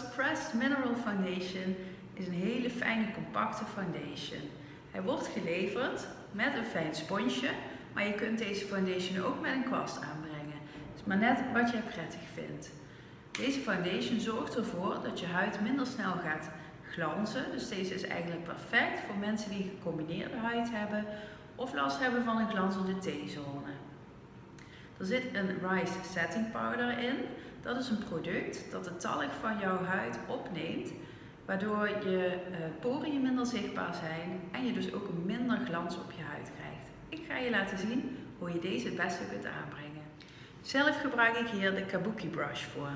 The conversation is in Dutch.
Pressed Mineral Foundation is een hele fijne compacte foundation. Hij wordt geleverd met een fijn sponsje, maar je kunt deze foundation ook met een kwast aanbrengen. Het is maar net wat jij prettig vindt. Deze foundation zorgt ervoor dat je huid minder snel gaat glanzen. Dus deze is eigenlijk perfect voor mensen die gecombineerde huid hebben of last hebben van een glanzende T-zone. Er zit een Rice Setting Powder in. Dat is een product dat de talg van jouw huid opneemt, waardoor je uh, poriën minder zichtbaar zijn en je dus ook minder glans op je huid krijgt. Ik ga je laten zien hoe je deze het beste kunt aanbrengen. Zelf gebruik ik hier de Kabuki brush voor.